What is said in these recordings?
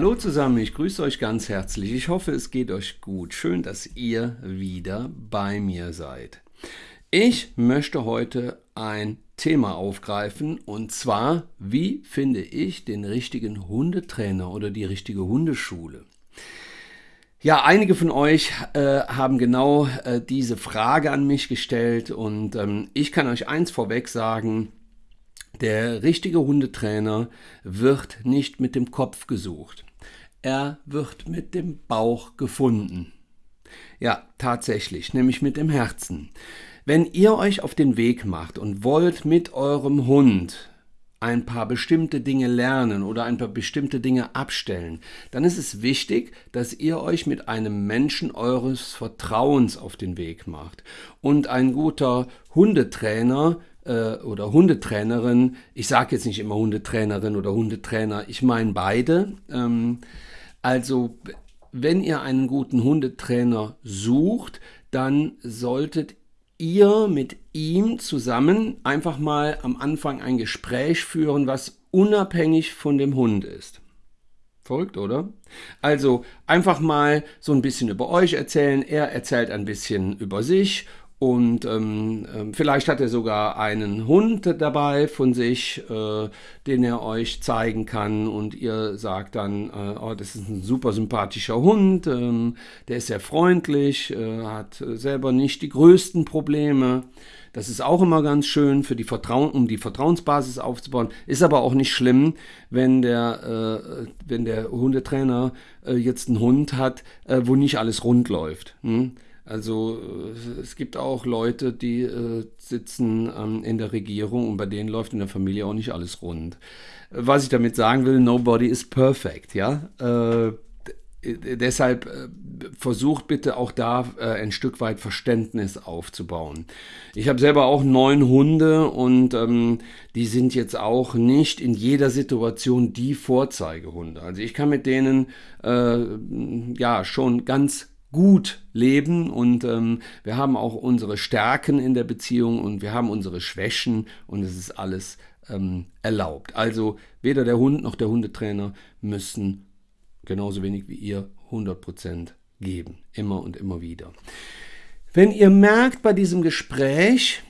Hallo zusammen, ich grüße euch ganz herzlich. Ich hoffe, es geht euch gut. Schön, dass ihr wieder bei mir seid. Ich möchte heute ein Thema aufgreifen und zwar, wie finde ich den richtigen Hundetrainer oder die richtige Hundeschule? Ja, einige von euch äh, haben genau äh, diese Frage an mich gestellt und ähm, ich kann euch eins vorweg sagen, der richtige Hundetrainer wird nicht mit dem Kopf gesucht. Er wird mit dem Bauch gefunden. Ja, tatsächlich, nämlich mit dem Herzen. Wenn ihr euch auf den Weg macht und wollt mit eurem Hund ein paar bestimmte Dinge lernen oder ein paar bestimmte Dinge abstellen, dann ist es wichtig, dass ihr euch mit einem Menschen eures Vertrauens auf den Weg macht. Und ein guter Hundetrainer äh, oder Hundetrainerin, ich sage jetzt nicht immer Hundetrainerin oder Hundetrainer, ich meine beide. Ähm, also wenn ihr einen guten Hundetrainer sucht, dann solltet ihr mit ihm zusammen einfach mal am Anfang ein Gespräch führen, was unabhängig von dem Hund ist. Folgt, oder? Also einfach mal so ein bisschen über euch erzählen. Er erzählt ein bisschen über sich und ähm, ähm, vielleicht hat er sogar einen Hund dabei von sich, äh, den er euch zeigen kann. Und ihr sagt dann, äh, oh, das ist ein super sympathischer Hund, ähm, der ist sehr freundlich, äh, hat selber nicht die größten Probleme. Das ist auch immer ganz schön, für die Vertrauen, um die Vertrauensbasis aufzubauen. Ist aber auch nicht schlimm, wenn der, äh, wenn der Hundetrainer äh, jetzt einen Hund hat, äh, wo nicht alles rund läuft. Hm? Also äh, es gibt auch Leute, die äh, sitzen ähm, in der Regierung und bei denen läuft in der Familie auch nicht alles rund. Was ich damit sagen will, nobody is perfect, ja. Äh, deshalb äh, versucht bitte auch da äh, ein Stück weit Verständnis aufzubauen. Ich habe selber auch neun Hunde und ähm, die sind jetzt auch nicht in jeder Situation die Vorzeigehunde. Also ich kann mit denen äh, ja schon ganz gut leben und ähm, wir haben auch unsere Stärken in der Beziehung und wir haben unsere Schwächen und es ist alles ähm, erlaubt. Also weder der Hund noch der Hundetrainer müssen genauso wenig wie ihr 100% geben, immer und immer wieder. Wenn ihr merkt bei diesem Gespräch,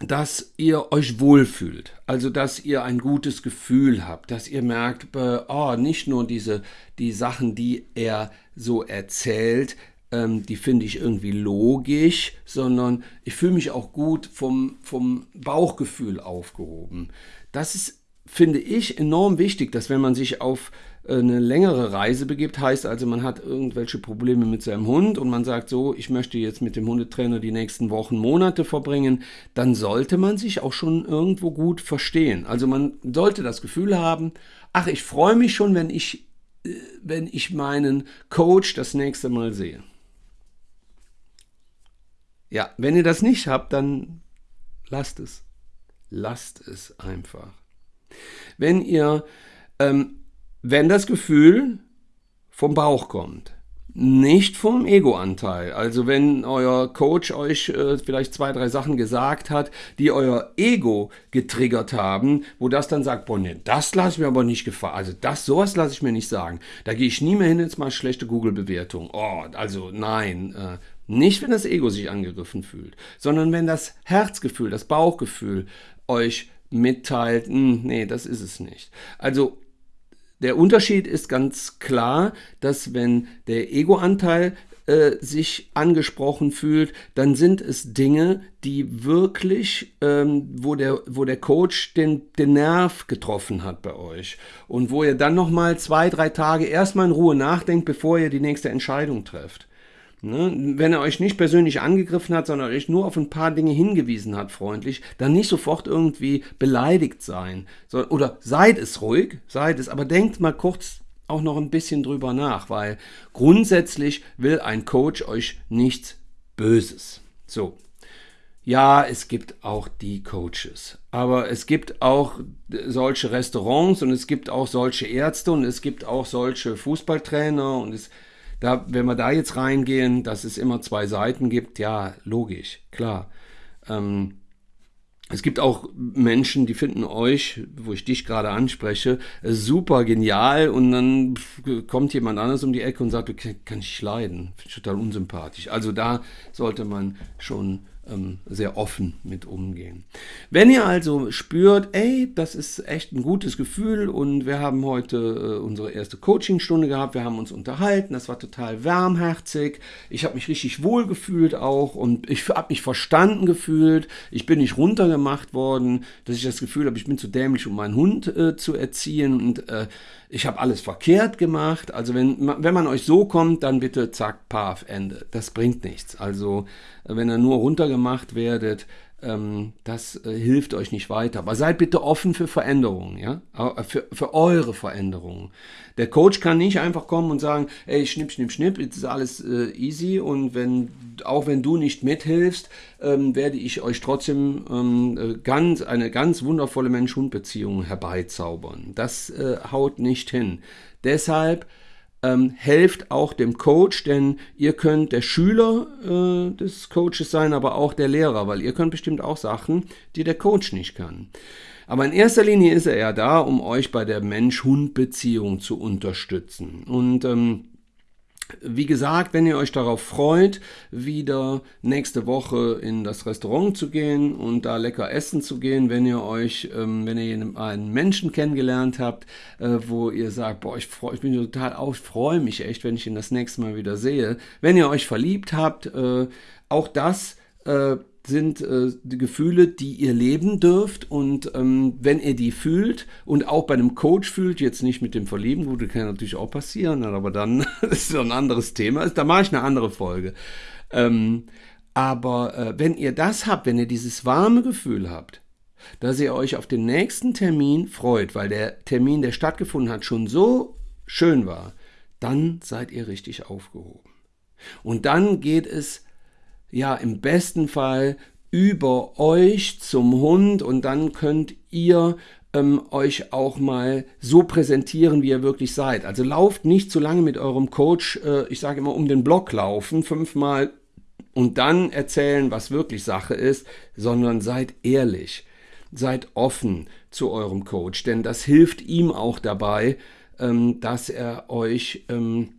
dass ihr euch wohlfühlt, also dass ihr ein gutes Gefühl habt, dass ihr merkt, äh, oh, nicht nur diese die Sachen, die er so erzählt, ähm, die finde ich irgendwie logisch, sondern ich fühle mich auch gut vom, vom Bauchgefühl aufgehoben. Das ist, finde ich, enorm wichtig, dass wenn man sich auf eine längere Reise begibt, heißt also, man hat irgendwelche Probleme mit seinem Hund und man sagt so, ich möchte jetzt mit dem Hundetrainer die nächsten Wochen, Monate verbringen, dann sollte man sich auch schon irgendwo gut verstehen. Also man sollte das Gefühl haben, ach, ich freue mich schon, wenn ich, äh, wenn ich meinen Coach das nächste Mal sehe. Ja, wenn ihr das nicht habt, dann lasst es. Lasst es einfach. Wenn ihr ähm, wenn das Gefühl vom Bauch kommt, nicht vom Ego-Anteil. Also wenn euer Coach euch äh, vielleicht zwei, drei Sachen gesagt hat, die euer Ego getriggert haben, wo das dann sagt, boah, nee, das lasse ich mir aber nicht gefallen. Also das, sowas lasse ich mir nicht sagen. Da gehe ich nie mehr hin, jetzt mal schlechte Google-Bewertung. Oh, also nein. Äh, nicht, wenn das Ego sich angegriffen fühlt, sondern wenn das Herzgefühl, das Bauchgefühl euch mitteilt, hm, nee, das ist es nicht. Also der Unterschied ist ganz klar, dass wenn der Ego-Anteil äh, sich angesprochen fühlt, dann sind es Dinge, die wirklich, ähm, wo, der, wo der Coach den, den Nerv getroffen hat bei euch und wo ihr dann nochmal zwei, drei Tage erstmal in Ruhe nachdenkt, bevor ihr die nächste Entscheidung trefft. Ne? Wenn er euch nicht persönlich angegriffen hat, sondern euch nur auf ein paar Dinge hingewiesen hat, freundlich, dann nicht sofort irgendwie beleidigt sein. So, oder seid es ruhig, seid es, aber denkt mal kurz auch noch ein bisschen drüber nach, weil grundsätzlich will ein Coach euch nichts Böses. So. Ja, es gibt auch die Coaches, aber es gibt auch solche Restaurants und es gibt auch solche Ärzte und es gibt auch solche Fußballtrainer und es da, wenn wir da jetzt reingehen, dass es immer zwei Seiten gibt, ja, logisch, klar. Ähm, es gibt auch Menschen, die finden euch, wo ich dich gerade anspreche, super genial und dann kommt jemand anderes um die Ecke und sagt, kann ich leiden, total unsympathisch. Also da sollte man schon sehr offen mit umgehen. Wenn ihr also spürt, ey, das ist echt ein gutes Gefühl und wir haben heute äh, unsere erste Coachingstunde gehabt, wir haben uns unterhalten, das war total warmherzig, ich habe mich richtig wohl gefühlt auch und ich habe mich verstanden gefühlt, ich bin nicht runtergemacht worden, dass ich das Gefühl habe, ich bin zu dämlich, um meinen Hund äh, zu erziehen und äh, ich habe alles verkehrt gemacht. Also wenn, wenn man euch so kommt, dann bitte zack, paf, Ende. Das bringt nichts. Also wenn ihr nur runtergemacht werdet, ähm, das äh, hilft euch nicht weiter. Aber seid bitte offen für Veränderungen, ja, äh, für, für eure Veränderungen. Der Coach kann nicht einfach kommen und sagen, ey, schnipp, schnipp, schnipp, jetzt ist alles äh, easy und wenn, auch wenn du nicht mithilfst, ähm, werde ich euch trotzdem ähm, äh, ganz, eine ganz wundervolle Mensch-Hund-Beziehung herbeizaubern. Das äh, haut nicht hin. Deshalb ähm, helft auch dem Coach, denn ihr könnt der Schüler äh, des Coaches sein, aber auch der Lehrer, weil ihr könnt bestimmt auch Sachen, die der Coach nicht kann. Aber in erster Linie ist er ja da, um euch bei der Mensch-Hund-Beziehung zu unterstützen. Und ähm, wie gesagt, wenn ihr euch darauf freut, wieder nächste Woche in das Restaurant zu gehen und da lecker essen zu gehen, wenn ihr euch, ähm, wenn ihr einen Menschen kennengelernt habt, äh, wo ihr sagt, boah, ich, freu, ich bin total auf, ich freue mich echt, wenn ich ihn das nächste Mal wieder sehe. Wenn ihr euch verliebt habt, äh, auch das äh, sind äh, die Gefühle, die ihr leben dürft. Und ähm, wenn ihr die fühlt und auch bei einem Coach fühlt, jetzt nicht mit dem Verlieben, gut, das kann natürlich auch passieren, aber dann ist es ein anderes Thema. Da mache ich eine andere Folge. Ähm, aber äh, wenn ihr das habt, wenn ihr dieses warme Gefühl habt, dass ihr euch auf den nächsten Termin freut, weil der Termin, der stattgefunden hat, schon so schön war, dann seid ihr richtig aufgehoben. Und dann geht es ja im besten Fall über euch zum Hund und dann könnt ihr ähm, euch auch mal so präsentieren, wie ihr wirklich seid. Also lauft nicht zu lange mit eurem Coach, äh, ich sage immer um den Block laufen, fünfmal und dann erzählen, was wirklich Sache ist, sondern seid ehrlich, seid offen zu eurem Coach, denn das hilft ihm auch dabei, ähm, dass er euch ähm,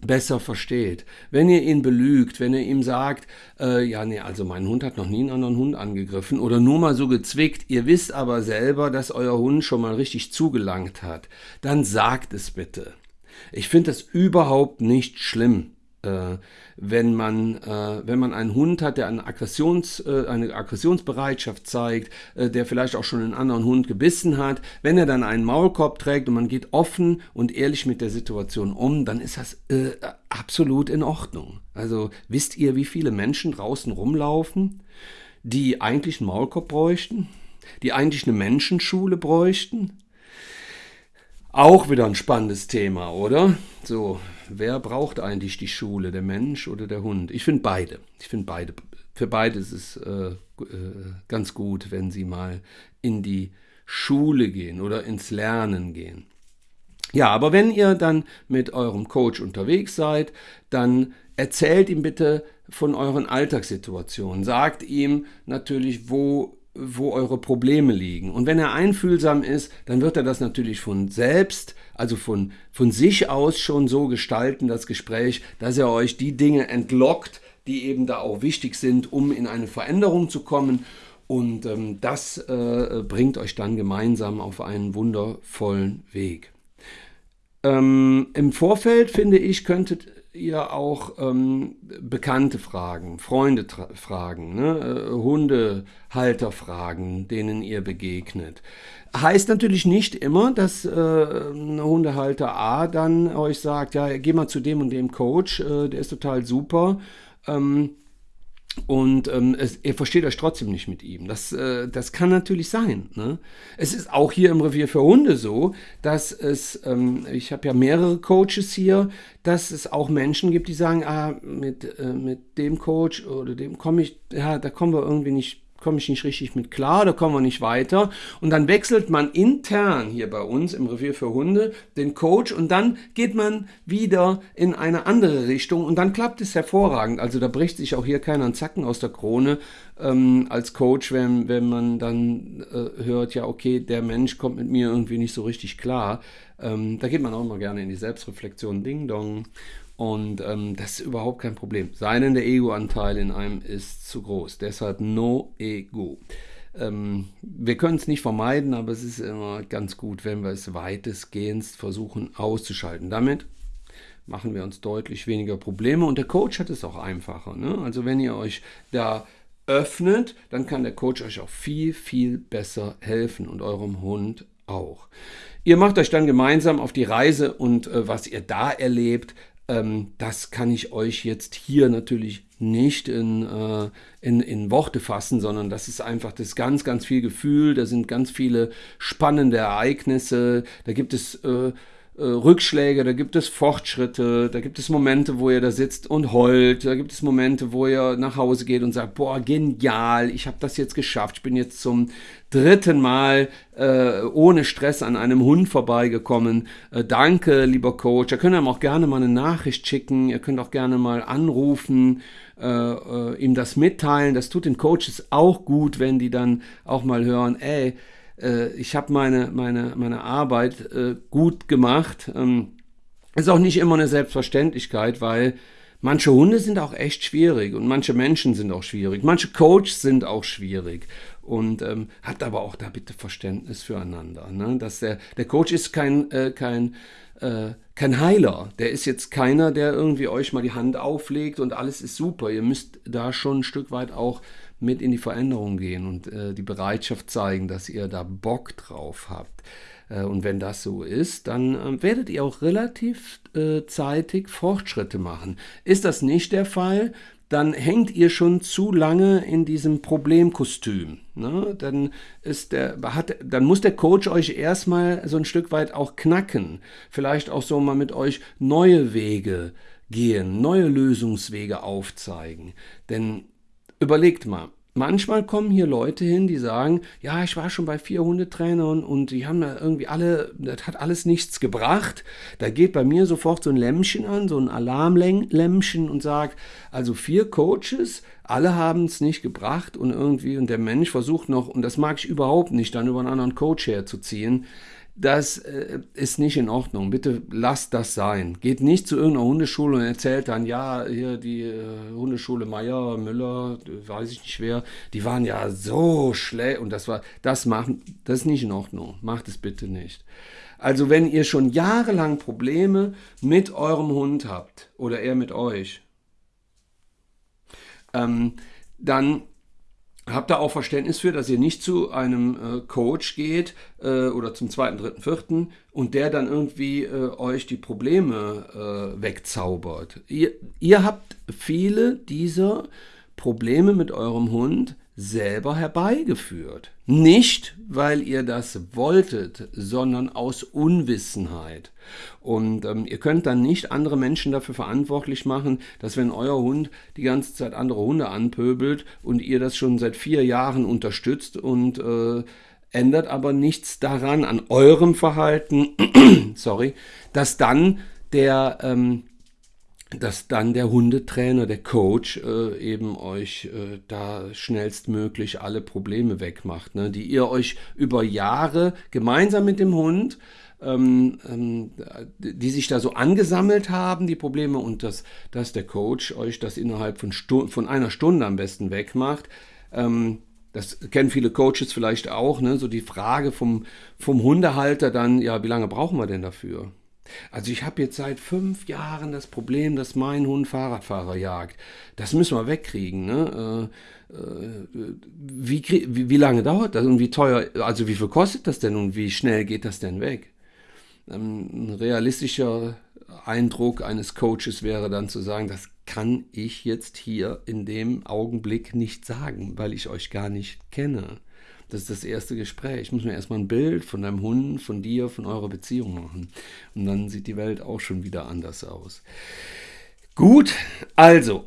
besser versteht. Wenn ihr ihn belügt, wenn ihr ihm sagt, äh, ja, nee, also mein Hund hat noch nie einen anderen Hund angegriffen oder nur mal so gezwickt, ihr wisst aber selber, dass euer Hund schon mal richtig zugelangt hat, dann sagt es bitte. Ich finde das überhaupt nicht schlimm äh, wenn, man, äh, wenn man einen Hund hat, der eine, Aggressions, äh, eine Aggressionsbereitschaft zeigt, äh, der vielleicht auch schon einen anderen Hund gebissen hat, wenn er dann einen Maulkorb trägt und man geht offen und ehrlich mit der Situation um, dann ist das äh, absolut in Ordnung. Also wisst ihr, wie viele Menschen draußen rumlaufen, die eigentlich einen Maulkorb bräuchten, die eigentlich eine Menschenschule bräuchten? Auch wieder ein spannendes Thema, oder? So, wer braucht eigentlich die Schule, der Mensch oder der Hund? Ich finde beide. Ich finde beide. Für beide ist es äh, äh, ganz gut, wenn sie mal in die Schule gehen oder ins Lernen gehen. Ja, aber wenn ihr dann mit eurem Coach unterwegs seid, dann erzählt ihm bitte von euren Alltagssituationen. Sagt ihm natürlich, wo wo eure Probleme liegen. Und wenn er einfühlsam ist, dann wird er das natürlich von selbst, also von, von sich aus schon so gestalten, das Gespräch, dass er euch die Dinge entlockt, die eben da auch wichtig sind, um in eine Veränderung zu kommen. Und ähm, das äh, bringt euch dann gemeinsam auf einen wundervollen Weg. Ähm, Im Vorfeld, finde ich, könntet ihr auch ähm, Bekannte fragen, Freunde fragen, ne? äh, Hundehalter fragen, denen ihr begegnet. Heißt natürlich nicht immer, dass äh, ein Hundehalter A dann euch sagt, ja, geh mal zu dem und dem Coach, äh, der ist total super. Ähm, und ähm, es, ihr versteht euch trotzdem nicht mit ihm. Das, äh, das kann natürlich sein. Ne? Es ist auch hier im Revier für Hunde so, dass es, ähm, ich habe ja mehrere Coaches hier, dass es auch Menschen gibt, die sagen, ah, mit, äh, mit dem Coach oder dem komme ich, ja, da kommen wir irgendwie nicht komme ich nicht richtig mit klar, da kommen wir nicht weiter. Und dann wechselt man intern hier bei uns im Revier für Hunde den Coach und dann geht man wieder in eine andere Richtung und dann klappt es hervorragend. Also da bricht sich auch hier keiner einen Zacken aus der Krone ähm, als Coach, wenn, wenn man dann äh, hört, ja, okay, der Mensch kommt mit mir irgendwie nicht so richtig klar. Ähm, da geht man auch immer gerne in die Selbstreflexion, Ding Dong. Und ähm, das ist überhaupt kein Problem. Sei denn der Ego-Anteil in einem ist zu groß. Deshalb no Ego. Ähm, wir können es nicht vermeiden, aber es ist immer ganz gut, wenn wir es weitestgehend versuchen auszuschalten. Damit machen wir uns deutlich weniger Probleme und der Coach hat es auch einfacher. Ne? Also wenn ihr euch da öffnet, dann kann der Coach euch auch viel, viel besser helfen und eurem Hund auch. Ihr macht euch dann gemeinsam auf die Reise und äh, was ihr da erlebt, ähm, das kann ich euch jetzt hier natürlich nicht in, äh, in, in Worte fassen, sondern das ist einfach das ganz, ganz viel Gefühl. Da sind ganz viele spannende Ereignisse. Da gibt es äh, äh, Rückschläge, da gibt es Fortschritte, da gibt es Momente, wo ihr da sitzt und heult, da gibt es Momente, wo ihr nach Hause geht und sagt, boah, genial, ich habe das jetzt geschafft, ich bin jetzt zum dritten Mal äh, ohne Stress an einem Hund vorbeigekommen. Äh, danke, lieber Coach. Ihr könnt ihm auch gerne mal eine Nachricht schicken, ihr könnt auch gerne mal anrufen, äh, äh ihm das mitteilen. Das tut den Coaches auch gut, wenn die dann auch mal hören, ey, äh, ich habe meine, meine, meine Arbeit äh, gut gemacht. Ähm, ist auch nicht immer eine Selbstverständlichkeit, weil manche Hunde sind auch echt schwierig und manche Menschen sind auch schwierig. Manche Coaches sind auch schwierig. Und ähm, habt aber auch da bitte Verständnis füreinander. Ne? Dass der, der Coach ist kein, äh, kein, äh, kein Heiler. Der ist jetzt keiner, der irgendwie euch mal die Hand auflegt und alles ist super. Ihr müsst da schon ein Stück weit auch mit in die Veränderung gehen und äh, die Bereitschaft zeigen, dass ihr da Bock drauf habt. Äh, und wenn das so ist, dann äh, werdet ihr auch relativ äh, zeitig Fortschritte machen. Ist das nicht der Fall, dann hängt ihr schon zu lange in diesem Problemkostüm. Ne? Dann, ist der, hat, dann muss der Coach euch erstmal so ein Stück weit auch knacken. Vielleicht auch so mal mit euch neue Wege gehen, neue Lösungswege aufzeigen. Denn Überlegt mal, manchmal kommen hier Leute hin, die sagen, ja, ich war schon bei vier Hundetrainern und die haben da irgendwie alle, das hat alles nichts gebracht. Da geht bei mir sofort so ein Lämmchen an, so ein Alarmlämmchen und sagt, also vier Coaches, alle haben es nicht gebracht und irgendwie, und der Mensch versucht noch, und das mag ich überhaupt nicht, dann über einen anderen Coach herzuziehen das äh, ist nicht in Ordnung. Bitte lasst das sein. Geht nicht zu irgendeiner Hundeschule und erzählt dann, ja, hier die äh, Hundeschule Meier, Müller, weiß ich nicht wer, die waren ja so schlecht und das war, das machen, das ist nicht in Ordnung. Macht es bitte nicht. Also wenn ihr schon jahrelang Probleme mit eurem Hund habt oder er mit euch, ähm, dann Habt da auch Verständnis für, dass ihr nicht zu einem äh, Coach geht äh, oder zum zweiten, dritten, vierten und der dann irgendwie äh, euch die Probleme äh, wegzaubert. Ihr, ihr habt viele dieser Probleme mit eurem Hund selber herbeigeführt. Nicht, weil ihr das wolltet, sondern aus Unwissenheit. Und ähm, ihr könnt dann nicht andere Menschen dafür verantwortlich machen, dass wenn euer Hund die ganze Zeit andere Hunde anpöbelt und ihr das schon seit vier Jahren unterstützt und äh, ändert aber nichts daran, an eurem Verhalten, sorry, dass dann der ähm, dass dann der Hundetrainer, der Coach äh, eben euch äh, da schnellstmöglich alle Probleme wegmacht, ne, die ihr euch über Jahre gemeinsam mit dem Hund, ähm, ähm, die sich da so angesammelt haben, die Probleme, und dass, dass der Coach euch das innerhalb von, Stu von einer Stunde am besten wegmacht. Ähm, das kennen viele Coaches vielleicht auch, ne? so die Frage vom, vom Hundehalter dann, ja, wie lange brauchen wir denn dafür? Also ich habe jetzt seit fünf Jahren das Problem, dass mein Hund Fahrradfahrer jagt. Das müssen wir wegkriegen. Ne? Äh, äh, wie, wie, wie, lange dauert das und wie teuer, also wie viel kostet das denn und wie schnell geht das denn weg? Ähm, ein realistischer Eindruck eines Coaches wäre dann zu sagen, das kann ich jetzt hier in dem Augenblick nicht sagen, weil ich euch gar nicht kenne. Das ist das erste Gespräch. Ich muss mir erstmal ein Bild von deinem Hund, von dir, von eurer Beziehung machen. Und dann sieht die Welt auch schon wieder anders aus. Gut, also,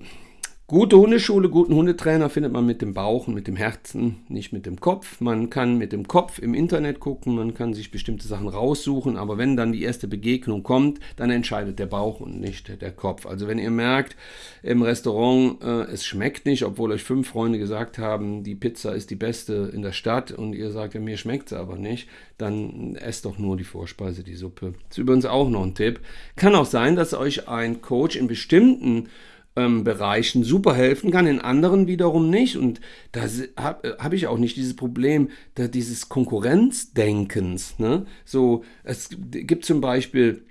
Gute Hundeschule, guten Hundetrainer findet man mit dem Bauch und mit dem Herzen, nicht mit dem Kopf. Man kann mit dem Kopf im Internet gucken, man kann sich bestimmte Sachen raussuchen, aber wenn dann die erste Begegnung kommt, dann entscheidet der Bauch und nicht der Kopf. Also wenn ihr merkt im Restaurant, äh, es schmeckt nicht, obwohl euch fünf Freunde gesagt haben, die Pizza ist die beste in der Stadt und ihr sagt, ja, mir schmeckt sie aber nicht, dann esst doch nur die Vorspeise, die Suppe. Das ist übrigens auch noch ein Tipp. Kann auch sein, dass euch ein Coach in bestimmten ähm, Bereichen super helfen kann, in anderen wiederum nicht. Und da habe äh, hab ich auch nicht dieses Problem da dieses Konkurrenzdenkens. Ne? So, es gibt zum Beispiel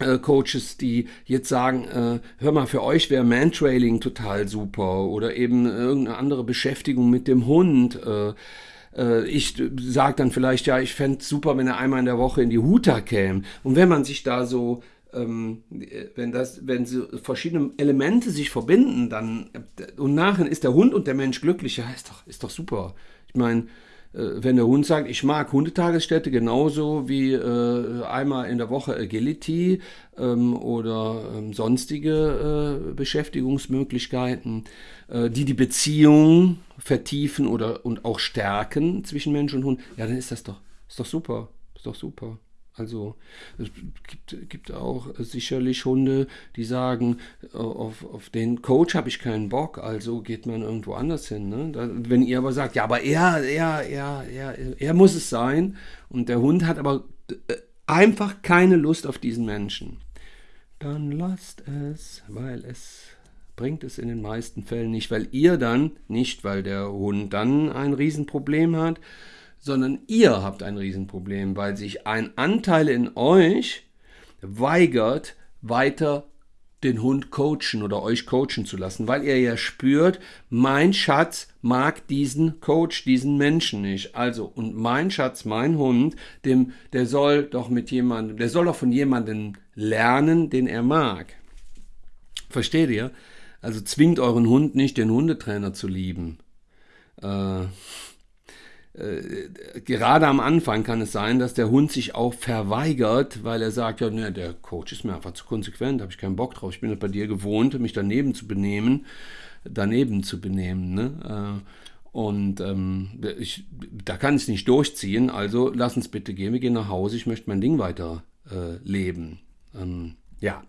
äh, Coaches, die jetzt sagen, äh, hör mal, für euch wäre Mantrailing total super oder eben irgendeine andere Beschäftigung mit dem Hund. Äh, äh ich sage dann vielleicht, ja, ich fände es super, wenn er einmal in der Woche in die Huta käme. Und wenn man sich da so wenn das, wenn so verschiedene Elemente sich verbinden, dann und nachher ist der Hund und der Mensch glücklich, ja, ist doch, ist doch super. Ich meine, äh, wenn der Hund sagt, ich mag Hundetagesstätte genauso wie äh, einmal in der Woche Agility ähm, oder ähm, sonstige äh, Beschäftigungsmöglichkeiten, äh, die die Beziehung vertiefen oder und auch stärken zwischen Mensch und Hund, ja, dann ist das doch, ist doch super, ist doch super. Also es gibt, gibt auch sicherlich Hunde, die sagen, auf, auf den Coach habe ich keinen Bock, also geht man irgendwo anders hin. Ne? Da, wenn ihr aber sagt, ja, aber er, er, er, er, er muss es sein und der Hund hat aber äh, einfach keine Lust auf diesen Menschen, dann lasst es, weil es bringt es in den meisten Fällen nicht, weil ihr dann, nicht weil der Hund dann ein Riesenproblem hat, sondern ihr habt ein Riesenproblem, weil sich ein Anteil in euch weigert, weiter den Hund coachen oder euch coachen zu lassen, weil ihr ja spürt, mein Schatz mag diesen Coach, diesen Menschen nicht. Also, und mein Schatz, mein Hund, dem, der soll doch mit jemandem, der soll doch von jemandem lernen, den er mag. Versteht ihr? Also zwingt euren Hund nicht, den Hundetrainer zu lieben. Äh, äh, gerade am Anfang kann es sein, dass der Hund sich auch verweigert, weil er sagt, ja, ne, der Coach ist mir einfach zu konsequent, habe ich keinen Bock drauf. Ich bin bei dir gewohnt, mich daneben zu benehmen, daneben zu benehmen. Ne? Äh, und ähm, ich, da kann ich es nicht durchziehen, also lass uns bitte gehen, wir gehen nach Hause, ich möchte mein Ding weiter äh, leben. Ähm, ja,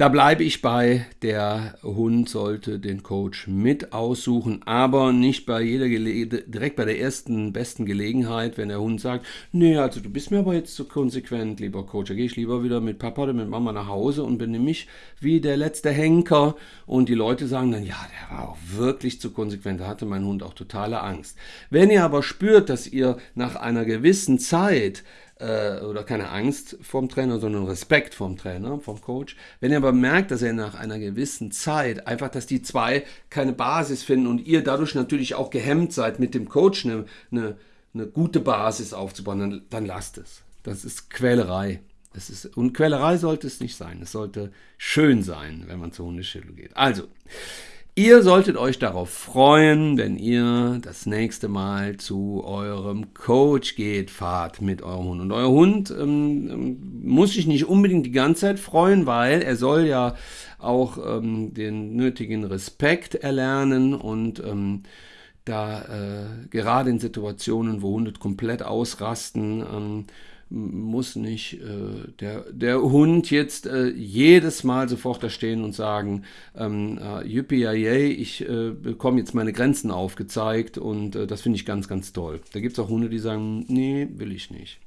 da bleibe ich bei, der Hund sollte den Coach mit aussuchen, aber nicht bei jeder Gele direkt bei der ersten besten Gelegenheit, wenn der Hund sagt, nee, also du bist mir aber jetzt zu konsequent, lieber Coach, da gehe ich lieber wieder mit Papa oder mit Mama nach Hause und benehme mich wie der letzte Henker und die Leute sagen dann, ja, der war auch wirklich zu konsequent, da hatte mein Hund auch totale Angst. Wenn ihr aber spürt, dass ihr nach einer gewissen Zeit äh, oder keine Angst vom Trainer, sondern Respekt vom Trainer, vom Coach. Wenn er aber merkt, dass er nach einer gewissen Zeit einfach, dass die zwei keine Basis finden und ihr dadurch natürlich auch gehemmt seid, mit dem Coach eine, eine, eine gute Basis aufzubauen, dann, dann lasst es. Das ist Quälerei. Das ist, und Quälerei sollte es nicht sein. Es sollte schön sein, wenn man zur Hundeschule geht. Also, Ihr solltet euch darauf freuen, wenn ihr das nächste Mal zu eurem Coach geht, fahrt mit eurem Hund. Und euer Hund ähm, ähm, muss sich nicht unbedingt die ganze Zeit freuen, weil er soll ja auch ähm, den nötigen Respekt erlernen und ähm, da äh, gerade in Situationen, wo Hunde komplett ausrasten, ähm, muss nicht äh, der, der Hund jetzt äh, jedes Mal sofort da stehen und sagen, ähm, äh, yippie ich äh, bekomme jetzt meine Grenzen aufgezeigt und äh, das finde ich ganz, ganz toll. Da gibt es auch Hunde, die sagen, nee, will ich nicht.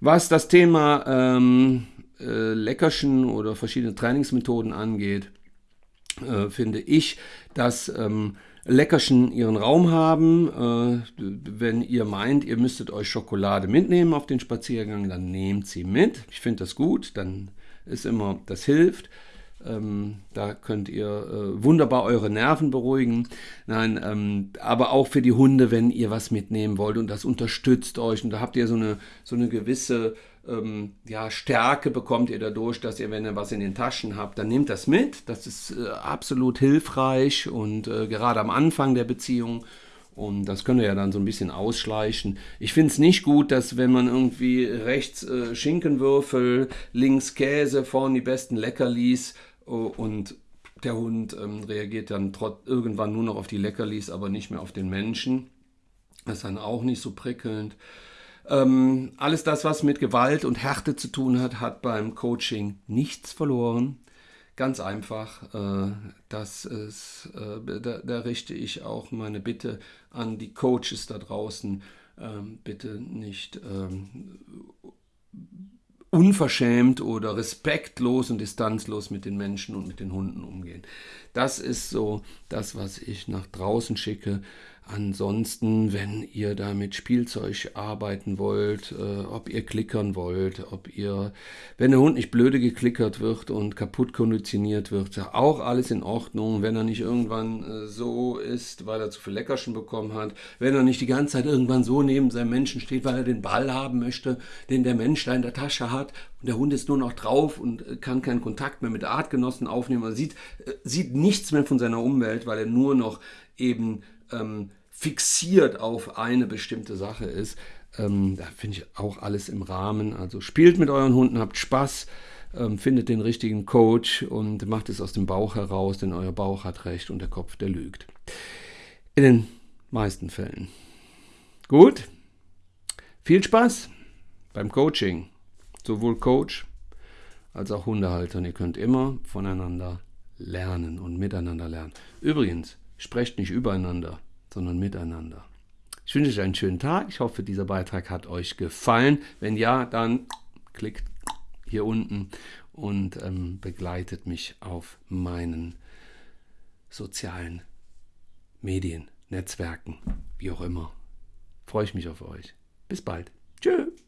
Was das Thema ähm, äh, Leckerchen oder verschiedene Trainingsmethoden angeht, äh, finde ich, dass ähm, Leckerchen ihren Raum haben. Äh, wenn ihr meint, ihr müsstet euch Schokolade mitnehmen auf den Spaziergang, dann nehmt sie mit. Ich finde das gut, dann ist immer, das hilft. Ähm, da könnt ihr äh, wunderbar eure Nerven beruhigen. Nein, ähm, aber auch für die Hunde, wenn ihr was mitnehmen wollt und das unterstützt euch und da habt ihr so eine, so eine gewisse ähm, ja, Stärke bekommt ihr dadurch, dass ihr, wenn ihr was in den Taschen habt, dann nehmt das mit. Das ist äh, absolut hilfreich und äh, gerade am Anfang der Beziehung. Und das könnt ihr ja dann so ein bisschen ausschleichen. Ich finde es nicht gut, dass wenn man irgendwie rechts äh, Schinkenwürfel, links Käse, vorne die besten Leckerlis und Der Hund ähm, reagiert dann trot, irgendwann nur noch auf die Leckerlis, aber nicht mehr auf den Menschen. Das ist dann auch nicht so prickelnd. Ähm, alles das, was mit Gewalt und Härte zu tun hat, hat beim Coaching nichts verloren. Ganz einfach, äh, das ist, äh, da, da, richte ich auch meine Bitte an die Coaches da draußen, ähm, bitte nicht ähm, unverschämt oder respektlos und distanzlos mit den Menschen und mit den Hunden umgehen. Das ist so das, was ich nach draußen schicke. Ansonsten, wenn ihr da mit Spielzeug arbeiten wollt, äh, ob ihr klickern wollt, ob ihr, wenn der Hund nicht blöde geklickert wird und kaputt konditioniert wird, auch alles in Ordnung. Wenn er nicht irgendwann äh, so ist, weil er zu viel Leckerchen bekommen hat, wenn er nicht die ganze Zeit irgendwann so neben seinem Menschen steht, weil er den Ball haben möchte, den der Mensch da in der Tasche hat und der Hund ist nur noch drauf und äh, kann keinen Kontakt mehr mit Artgenossen aufnehmen, er sieht, äh, sieht nichts mehr von seiner Umwelt, weil er nur noch eben ähm, fixiert auf eine bestimmte Sache ist. Ähm, da finde ich auch alles im Rahmen. Also spielt mit euren Hunden, habt Spaß, ähm, findet den richtigen Coach und macht es aus dem Bauch heraus, denn euer Bauch hat recht und der Kopf, der lügt. In den meisten Fällen. Gut. Viel Spaß beim Coaching. Sowohl Coach als auch Hundehalter. Und ihr könnt immer voneinander lernen und miteinander lernen. Übrigens, sprecht nicht übereinander, sondern miteinander. Ich wünsche euch einen schönen Tag. Ich hoffe, dieser Beitrag hat euch gefallen. Wenn ja, dann klickt hier unten und ähm, begleitet mich auf meinen sozialen Medien, Netzwerken, wie auch immer. Freue ich mich auf euch. Bis bald. Tschüss.